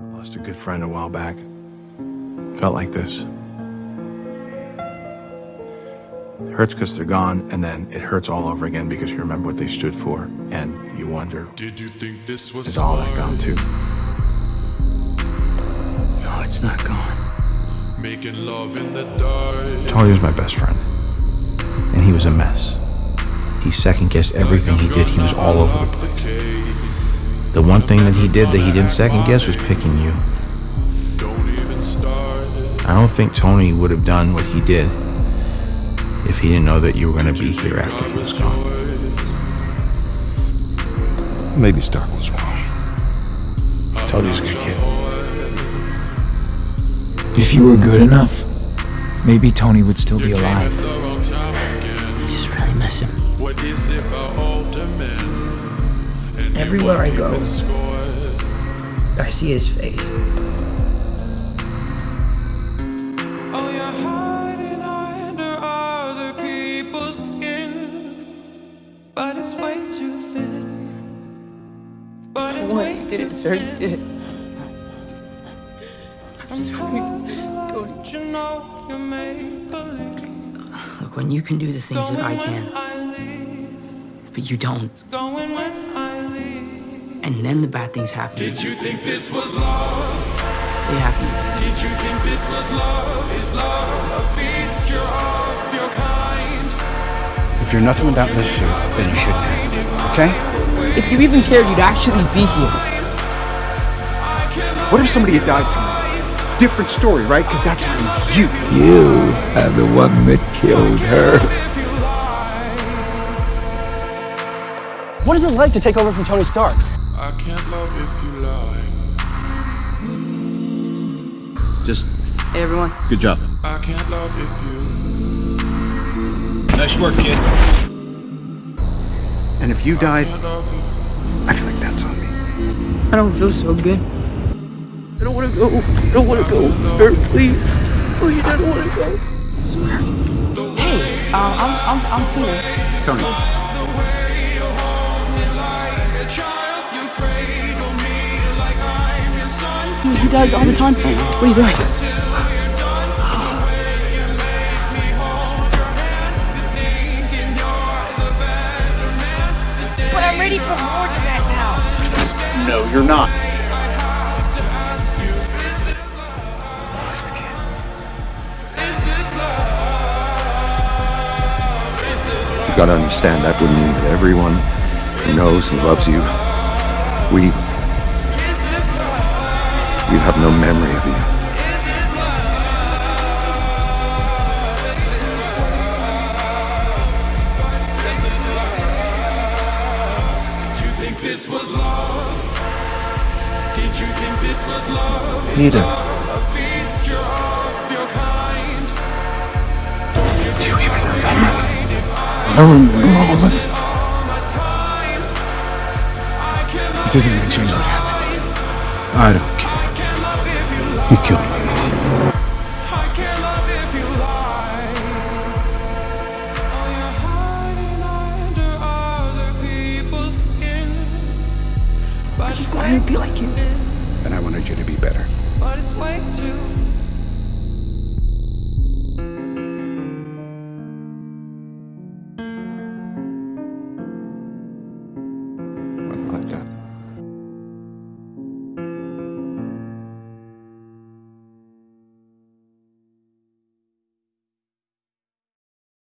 Lost a good friend a while back. Felt like this. It hurts because they're gone, and then it hurts all over again because you remember what they stood for, and you wonder, Did you think this was is all that gone too? No, it's not gone. Making love in the dark. Tony was my best friend, and he was a mess. He second guessed everything he did. He was all over the place. The one thing that he did that he didn't second guess was picking you. Don't even start. I don't think Tony would have done what he did if he didn't know that you were going to be here after he was gone. Maybe Stark was wrong. Tony's a good kid. If you were good enough, maybe Tony would still be alive. The wrong. I just really miss him. Everywhere I go. I see his face. Oh, you're hiding under other people's skin, but it's way too thin. But it's way too thin. I'm sorry, don't you know you make believe? Look, when you can do the things that I can, but you don't, and then the bad things happen. Did you think this was love? They happen. Did you think this was love? Is love a feature of your kind? If you're nothing without this suit, then you shouldn't have. Okay? If you even cared, you'd actually be here. What if somebody had died tonight? Different story, right? Because that's on you. You are the one that killed her. If you lie, What is it like to take over from Tony Stark? I can't love if you lie. Just Hey, everyone. good job. I can't love if you. Nice work, kid. And if you died, Can't if I feel like that's on me. I don't feel so good. I don't want to go. I don't want to go. Spirit, please. Please, I don't want to go. Hey, um, I'm, I'm, I'm here. Tony, He does all the time. What are you doing? But I'm ready for more than that now. no, you're not. Lost again. Is this love? Is this love? You gotta understand that would mean that everyone who knows and loves you, we, Is this love? we have no memory of you. Is this you think this was love? Did you think this was love? Is Neither. love a feature of your kind? Don't you Do you even remember? I remember all of it. all my time? I can love This isn't gonna change what happened to you. I don't care. And I wanted you to be better. But it's way too